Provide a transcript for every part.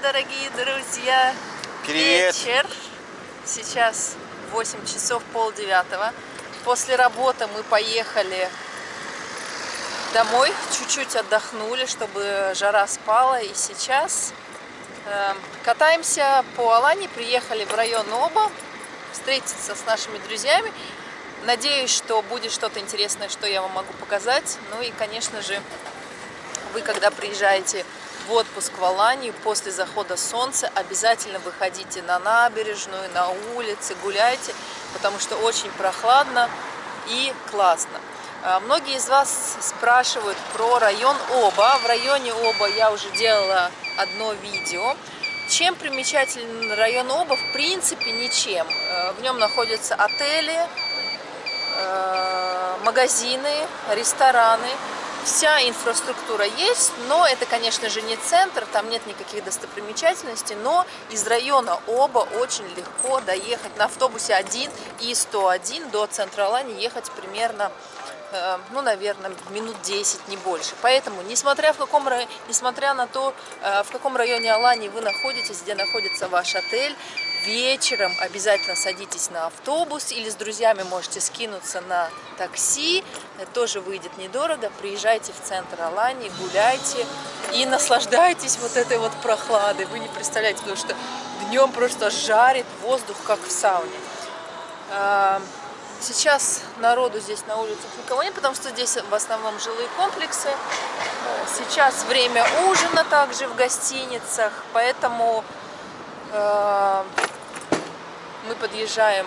Дорогие друзья! Привет! Вечер. Сейчас 8 часов пол девятого. После работы мы поехали домой, чуть-чуть отдохнули, чтобы жара спала. И сейчас э, катаемся по Алане, приехали в район Оба, встретиться с нашими друзьями. Надеюсь, что будет что-то интересное, что я вам могу показать. Ну и, конечно же, вы, когда приезжаете в отпуск в Аланию после захода солнца, обязательно выходите на набережную, на улицы, гуляйте, потому что очень прохладно и классно. А, многие из вас спрашивают про район Оба. В районе Оба я уже делала одно видео. Чем примечателен район Оба? В принципе, ничем. Э, в нем находятся отели, э, магазины, рестораны вся инфраструктура есть, но это, конечно же, не центр, там нет никаких достопримечательностей, но из района Оба очень легко доехать. На автобусе 1 и 101 до центра Алани ехать примерно ну, наверное, минут 10, не больше. Поэтому, несмотря, в каком, несмотря на то, э, в каком районе Алании вы находитесь, где находится ваш отель, вечером обязательно садитесь на автобус или с друзьями можете скинуться на такси, тоже выйдет недорого, приезжайте в центр Алании, гуляйте и наслаждайтесь вот этой вот прохладой, вы не представляете, потому что днем просто жарит воздух, как в сауне. Сейчас народу здесь на улицах никого нет, потому что здесь в основном жилые комплексы. Сейчас время ужина также в гостиницах, поэтому э, мы подъезжаем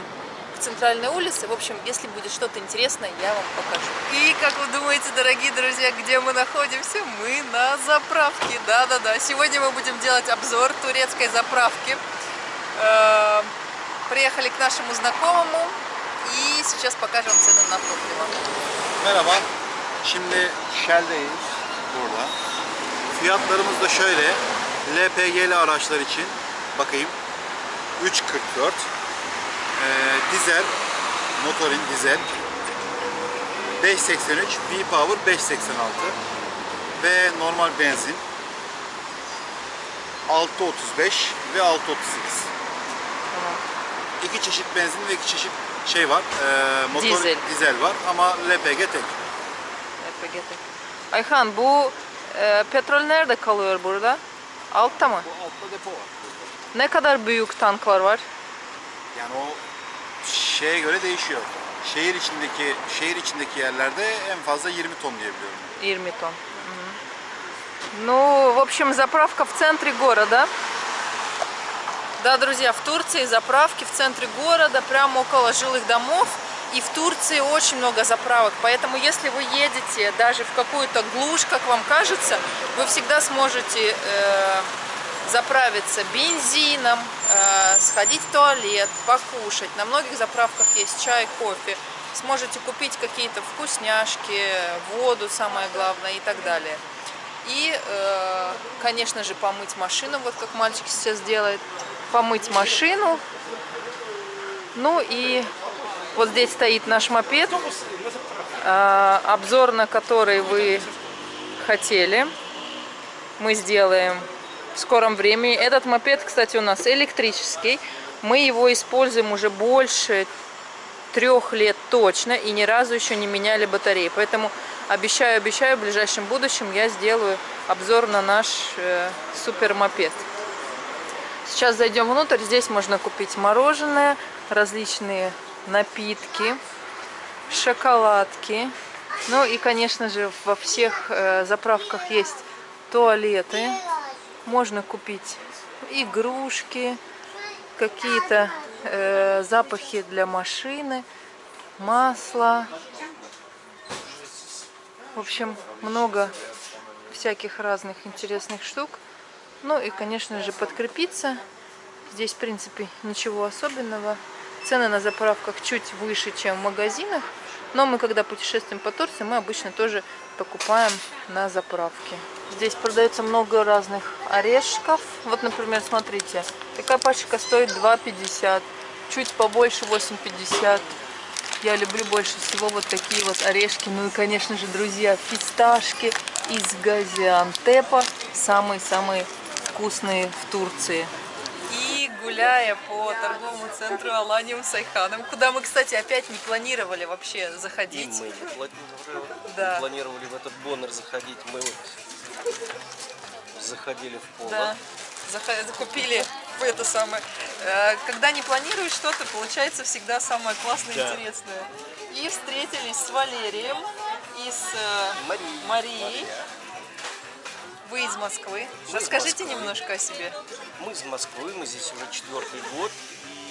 к центральной улице. В общем, если будет что-то интересное, я вам покажу. И как вы думаете, дорогие друзья, где мы находимся? Мы на заправке. Да-да-да. Сегодня мы будем делать обзор турецкой заправки. Э, приехали к нашему знакомому и сейчас покажем цены на топливо. Merhaba. Şimdi Shell'deyiz burada. Fiyatlarımız da şöyle. LPG'li araçlar için bakayım. 3.44 ee, dizel, motorin dizel 5.83, V-Power 5.86 ve normal benzin 6.35 ve 6.38. Tamam. İki çeşit benzin ve iki çeşit şey var. E, motor Dizel. dizel var ama LPG tek. LPG tek. Ayhan bu e, petrol nerede kalıyor burada? Altta mı? Bu altta depo var. Ne kadar büyük tanklar var? Yani o şeye göre değişiyor. Şehir içindeki şehir içindeki yerlerde en fazla 20 ton diyebiliyorum. 20 тонн. Мгм. Ну, в общем, заправка в центре города. Да, друзья, в Турции заправки в центре города, прямо около жилых домов. И в Турции очень много заправок, поэтому если вы едете даже в какую-то глушь, как вам кажется, вы всегда сможете э, заправиться бензином, э, сходить в туалет, покушать. На многих заправках есть чай, кофе. Сможете купить какие-то вкусняшки, воду, самое главное, и так далее. И, э, конечно же, помыть машину, вот как мальчик сейчас делает. Помыть машину. Ну и вот здесь стоит наш мопед, э, обзор на который вы хотели. Мы сделаем в скором времени. Этот мопед, кстати, у нас электрический. Мы его используем уже больше трех лет точно и ни разу еще не меняли батареи. Поэтому обещаю, обещаю, в ближайшем будущем я сделаю обзор на наш э, супер мопед. Сейчас зайдем внутрь. Здесь можно купить мороженое, различные напитки, шоколадки. Ну и, конечно же, во всех э, заправках есть туалеты можно купить игрушки, какие-то э, запахи для машины, масло. В общем, много всяких разных интересных штук. Ну и, конечно же, подкрепиться. Здесь, в принципе, ничего особенного. Цены на заправках чуть выше, чем в магазинах. Но мы, когда путешествуем по Турции, мы обычно тоже покупаем на заправке. Здесь продается много разных орешков. Вот, например, смотрите, такая пачка стоит 2,50, чуть побольше 8,50. Я люблю больше всего вот такие вот орешки. Ну и, конечно же, друзья, фисташки из Газиантепа. Самые-самые вкусные в Турции. И гуляя по торговому центру Аланиум Сайханом, куда мы, кстати, опять не планировали вообще И заходить. мы не планировали, Да. не планировали в этот боннер заходить. Мы вот заходили в поло. Да, Заха- купили это самое. Э, Когда не планируешь что-то, получается всегда самое классное и Да. интересное. И встретились с Валерием и с э, Марией. Марией. Вы из Москвы. из Расскажите Москвы. немножко о себе. Мы из Москвы, мы здесь уже четвертый год.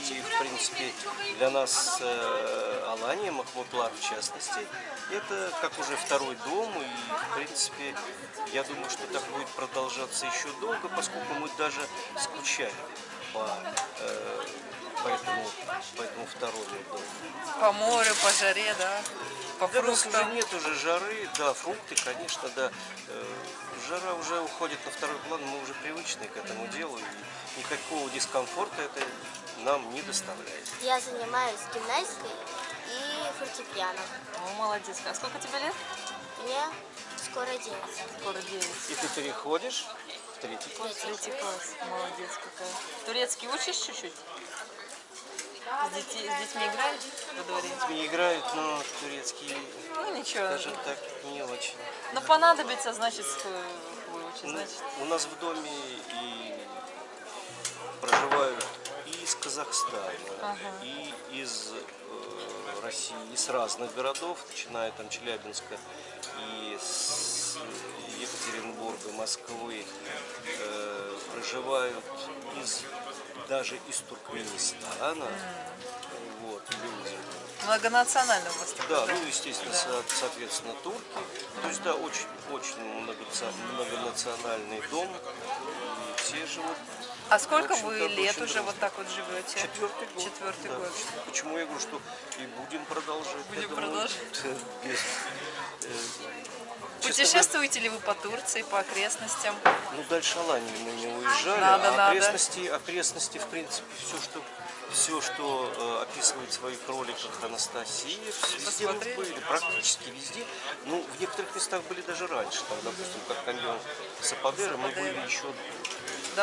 И, в принципе, для нас э, Алания, Махмутлар в частности, это как уже второй дом. И, в принципе, я думаю, что так будет продолжаться еще долго, поскольку мы даже скучаем по, э, по, этому, по этому второму дому. По морю, по жаре, да, по Да, у нас уже фруктам. нет уже жары, да, фрукты, конечно, да. Э, Жара уже уходит на второй план, мы уже привычны к этому делу, и никакого дискомфорта это нам не доставляет. Я занимаюсь гимнастикой и фортепиано. О, молодец. А сколько тебе лет? Мне скоро 9. Скоро 9. И ты переходишь в третий класс. Третий класс. Молодец какая. Турецкий учишь чуть-чуть? С, детьми, с детьми играешь во дворе? Не играют, но турецкий Ну ничего. даже так не очень. Ну понадобится, значит, э, выучить, Ну, значит. у нас в доме и проживают и из Казахстана, Ага. и из э, России, из разных городов, начиная там Челябинска и с Екатеринбурга, Москвы, э, проживают из даже из Туркменистана. Вот, люди. Многонационально у вас Да, ну, естественно, со- соответственно, турки. То есть, да, очень, очень многонациональный дом. И все живут. А сколько вы лет уже вот так вот живете? Четвертый год. Четвертый да. год. Почему я говорю, что и будем продолжать. Будем продолжать. без- э, Путешествуете ли вы по Турции, по окрестностям? Ну, дальше Алании мы не уезжали, Надо, а надо. окрестности, окрестности, в принципе, все, что все, что э, описывает в своих роликах Анастасия, везде мы были, практически везде. Ну, в некоторых местах были даже раньше, там, допустим, как каньон Сападера, мы были еще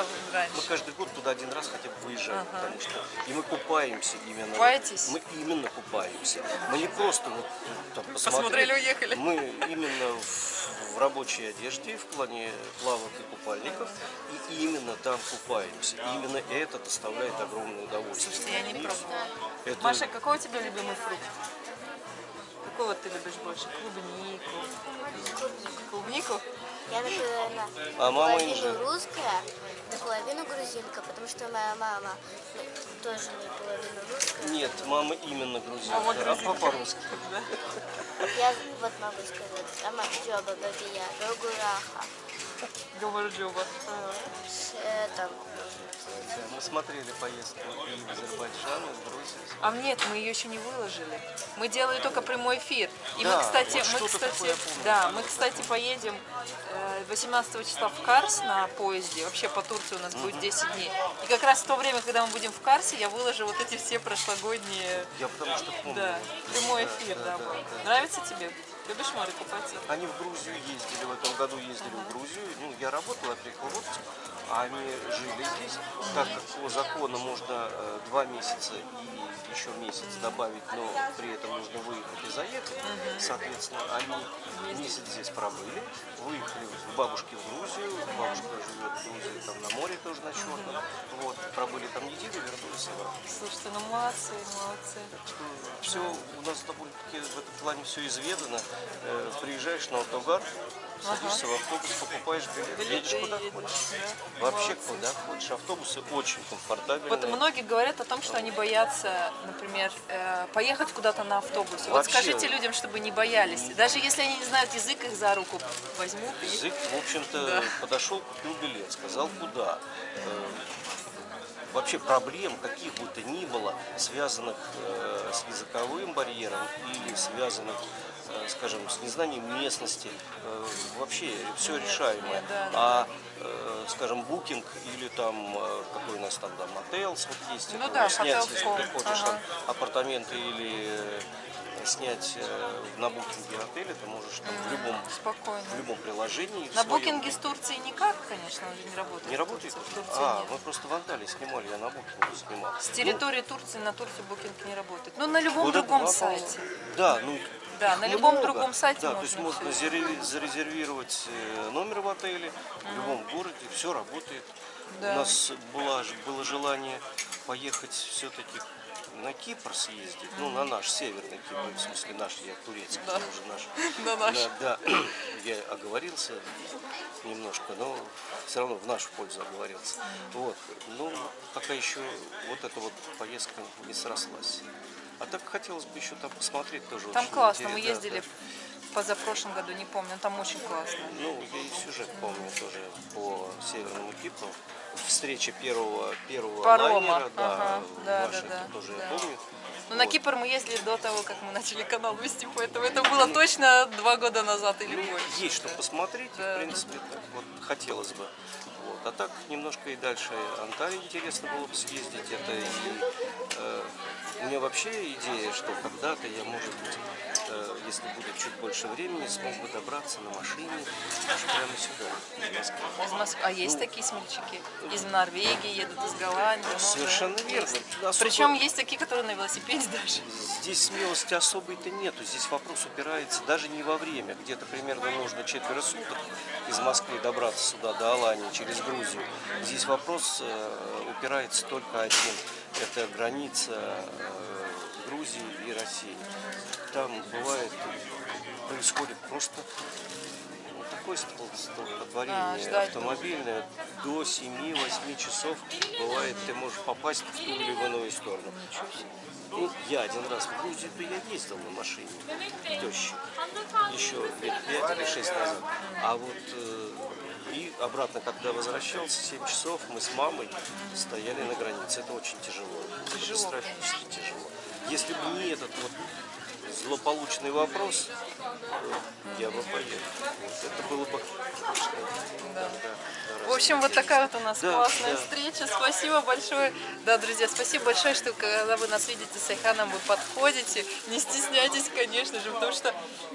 Мы раньше. каждый год туда один раз хотя бы выезжаем, Ага. потому что и мы купаемся именно. Купаетесь? Мы именно купаемся. Мы не просто вот там Посмотрели, уехали. Мы именно в, в рабочей одежде, в плане плавок и купальников, и именно там купаемся. И именно это доставляет огромное удовольствие. Слушайте, я не пробовала. это- Маша, какой у тебя любимый фрукт? Какой вот ты любишь больше? Клубнику. Клубнику? Я, наверное, А мама инжир. русская, наполовину грузинка, потому что моя мама ну, тоже наполовину русская. Нет, мама именно грузинка, А вот а грузинка. папа русский. Я вот могу сказать, сама Джоба Бабия, Рогураха, Гамарджоба. там, Да, Мы смотрели поездку в Азербайджан, в Грузию. А нет, мы ее еще не выложили. Мы делали только прямой эфир. И Да, мы, кстати, вот мы, кстати, такое помню. да, мы, кстати, поедем э, 18 числа в Карс на поезде. Вообще по Турции у нас будет 10 дней. И как раз в то время, когда мы будем в Карсе, я выложу вот эти все прошлогодние, Я потому что помню. да, прямой эфир, да, да, был. да. Нравится тебе? Любишь море купаться? Они в Грузию ездили, в этом году ездили в Грузию. Ну, я работал, я приехал в отпуск, а они жили здесь. Так как по закону можно э, два месяца и еще месяц добавить, но при этом нужно выехать и заехать. Соответственно, они месяц здесь пробыли, выехали к бабушке в Грузию, бабушка живет в Грузии, там на море тоже на Черном. Вот, пробыли там неделю, вернулись обратно. Слушайте, ну молодцы, молодцы. Все у нас довольно-таки в этом плане все изведано. Э, Приезжаешь на автогар, садишься в автобус, покупаешь билет, Билеты едешь куда едешь, хочешь. да. Вообще Молодцы. куда хочешь. Автобусы очень комфортабельные. Вот многие говорят о том, что они боятся, например, э, поехать куда-то на автобусе. Вот Вообще. скажите людям, чтобы не боялись. Даже если они не знают язык, их за руку возьмут. и- Язык, в общем-то, Да. подошел, купил билет, сказал куда. Э, Вообще проблем каких бы то ни было, связанных э, с языковым барьером или связанных, скажем, с незнанием местности, э, вообще все решаемое. А, э, скажем, букинг или там, э, какой у нас там, да, мотелс, вот есть, Ну да, снять, если ты хочешь, ага. там, апартаменты или э, снять э, на букинге отеля, ты можешь там в любом, Спокойно. в любом приложении. в На своем- букинге с Турцией никак, конечно, уже не работает. Не работает? В Турции А, нет. мы просто в Анталии снимали, я на букинге снимал. С территории Турции на Турцию букинг не работает. Ну, на любом другом сайте. Да, ну Да, их на любом много. другом сайте да, можно то есть можно зарезервировать э, номер в отеле в любом городе, все работает. Да. У нас была, ж- было желание поехать все-таки на Кипр съездить, ну на наш северный Кипр, в смысле наш, я турецкий, Да. уже наш. На наш. Да, да, я оговорился немножко, но все равно в нашу пользу оговорился. Вот, ну пока еще вот эта вот поездка не срослась. А так хотелось бы еще там посмотреть тоже. Там классно, мы интересно, ездили да. позапрошлом году, не помню, там очень классно. Ну, я и сюжет помню тоже по Северному Кипру. Встреча первого, первого Парома, лайнера, да, ага, да, да, да, тоже да. я помню. Ну, на Вот. Кипр мы ездили до того, как мы начали канал вести, поэтому это было точно два года назад или Ну, больше. есть что посмотреть, Да, в принципе, так вот хотелось бы. Вот. А так немножко и дальше Анталии интересно было бы съездить. Это и э, у меня вообще идея, что когда-то я, может быть, э, если будет чуть больше времени, смог бы добраться на машине аж прямо сюда, из Москвы. Из Москвы. А есть такие смельчаки? Из Норвегии едут, из Голландии. Совершенно верно. Особо- Причем есть такие, которые на велосипеде даже. Здесь смелости особой-то нету. Здесь вопрос упирается даже не во время. Где-то примерно нужно четверо суток из Москвы добраться сюда, до Алании, через Грузию. Здесь вопрос э, упирается только один. Это граница э, Грузии и России. Там бывает, происходит просто такое стол- столкновение А, ждать автомобильное до 7-8 часов бывает ты можешь попасть в ту или в иную сторону. Ну, я один раз в Грузию, то я ездил на машине, тещи, еще лет 5 или 6 назад. А вот э, и обратно, когда возвращался, 7 часов, мы с мамой стояли на границе. Это очень тяжело. Катастрофически тяжело. Если бы не этот вот злополучный вопрос, я бы. Вот это было бы... Да, да, В общем, вот такая вот у нас Да, классная да. встреча. Спасибо большое. Да, друзья, спасибо большое, что когда вы нас видите с Айханом, вы подходите. Не стесняйтесь, конечно же, потому что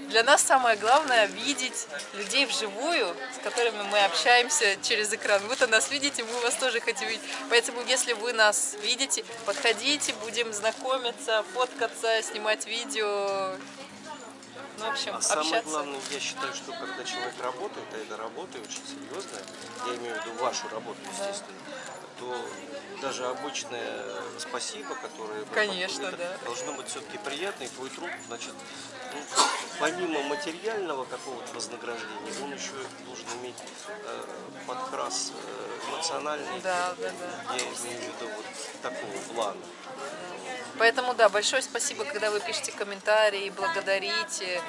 для нас самое главное видеть людей вживую, с которыми мы общаемся через экран. Вы-то нас видите, мы вас тоже хотим видеть. Поэтому, если вы нас видите, подходите, будем знакомиться, фоткаться, снимать видео. Ну, в общем, А самое главное, я считаю, что когда человек работает, а это работа очень серьезная, я имею в виду вашу работу, естественно, то даже обычное спасибо, которое Конечно, это да. должно быть все-таки приятно, и твой труд, значит, ну, помимо материального какого-то вознаграждения, он еще должен иметь э, подкрас э, эмоциональный, Да, да, да. я имею в виду вот такого плана. Поэтому, да, большое спасибо, когда вы пишете комментарии, благодарите.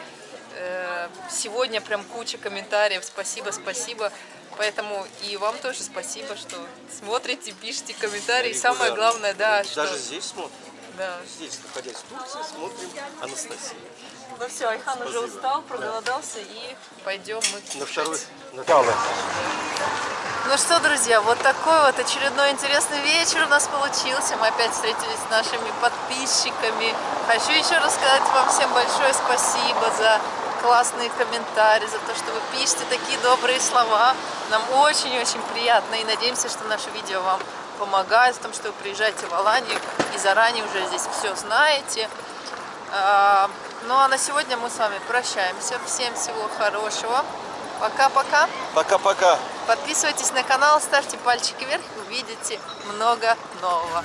Э, Сегодня прям куча комментариев. Спасибо, спасибо. Поэтому и вам тоже спасибо, что смотрите, пишите комментарии. И Самое главное, да, что... Даже здесь смотрим. Да. Здесь, находясь в Турции, смотрим Анастасию. Ну все, Айхан уже Спасибо. устал, проголодался и пойдем мы На второй. На Ну что, друзья, вот такой вот очередной интересный вечер у нас получился. Мы опять встретились с нашими подписчиками. Хочу еще раз сказать вам всем большое спасибо за классные комментарии, за то, что вы пишете такие добрые слова. Нам очень-очень приятно и надеемся, что наше видео вам помогает в том, что вы приезжаете в Аланию и заранее уже здесь все знаете. А, Ну а на сегодня мы с вами прощаемся. Всем всего хорошего. Пока-пока. Пока-пока. Подписывайтесь на канал, ставьте пальчики вверх, увидите много нового.